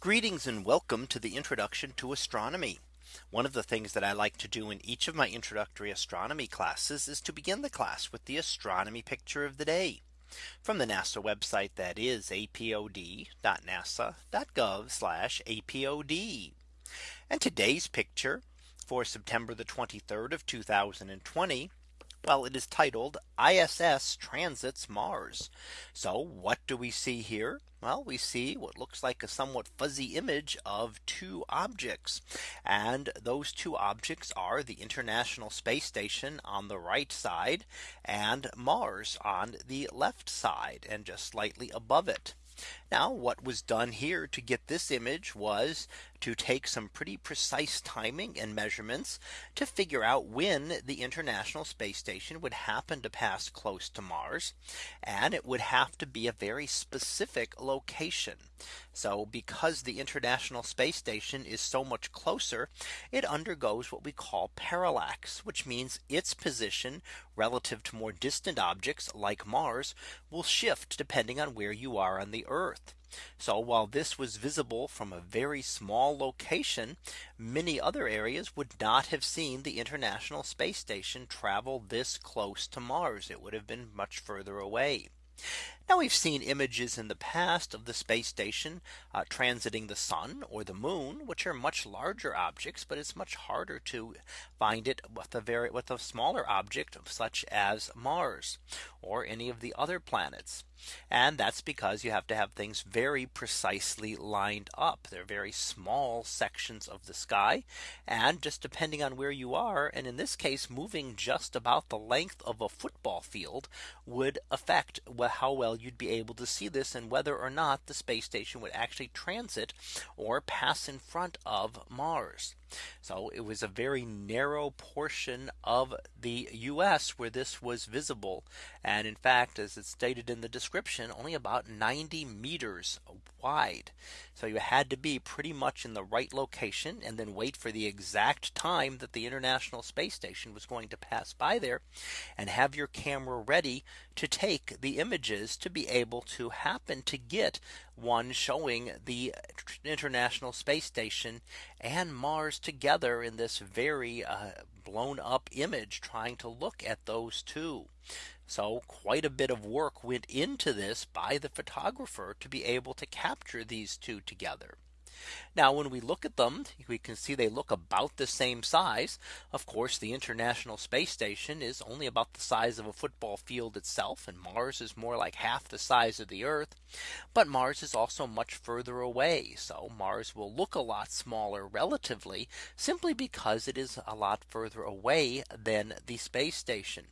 Greetings and welcome to the introduction to astronomy. One of the things that I like to do in each of my introductory astronomy classes is to begin the class with the astronomy picture of the day from the NASA website that is apod.nasa.gov apod. And today's picture for September the 23rd of 2020 well, it is titled ISS transits Mars. So what do we see here? Well, we see what looks like a somewhat fuzzy image of two objects. And those two objects are the International Space Station on the right side and Mars on the left side and just slightly above it. Now what was done here to get this image was to take some pretty precise timing and measurements to figure out when the International Space Station would happen to pass close to Mars. And it would have to be a very specific location. So because the International Space Station is so much closer, it undergoes what we call parallax, which means its position relative to more distant objects like Mars will shift depending on where you are on the Earth. So while this was visible from a very small location, many other areas would not have seen the International Space Station travel this close to Mars. It would have been much further away. Now we've seen images in the past of the space station uh, transiting the sun or the moon, which are much larger objects, but it's much harder to find it with a very with a smaller object such as Mars or any of the other planets. And that's because you have to have things very precisely lined up. They're very small sections of the sky. And just depending on where you are, and in this case, moving just about the length of a football field would affect how well you'd be able to see this and whether or not the space station would actually transit or pass in front of Mars. So it was a very narrow portion of the US where this was visible. And in fact, as it's stated in the description, only about 90 meters wide. So you had to be pretty much in the right location and then wait for the exact time that the International Space Station was going to pass by there and have your camera ready to take the images to be able to happen to get one showing the International Space Station and Mars together in this very uh, blown up image trying to look at those two. So quite a bit of work went into this by the photographer to be able to capture these two together. Now when we look at them, we can see they look about the same size. Of course, the International Space Station is only about the size of a football field itself. And Mars is more like half the size of the Earth. But Mars is also much further away. So Mars will look a lot smaller relatively simply because it is a lot further away than the space station.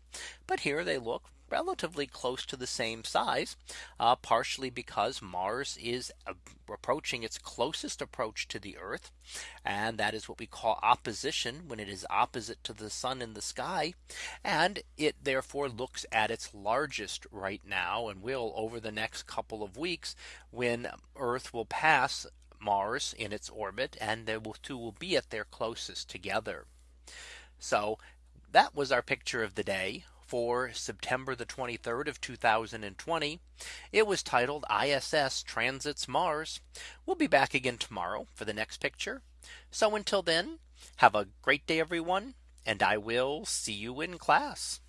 But here they look relatively close to the same size, uh, partially because Mars is approaching its closest approach to the Earth. And that is what we call opposition when it is opposite to the sun in the sky. And it therefore looks at its largest right now and will over the next couple of weeks when Earth will pass Mars in its orbit and the two will be at their closest together. So that was our picture of the day for September the 23rd of 2020. It was titled ISS Transits Mars. We'll be back again tomorrow for the next picture. So until then, have a great day, everyone, and I will see you in class.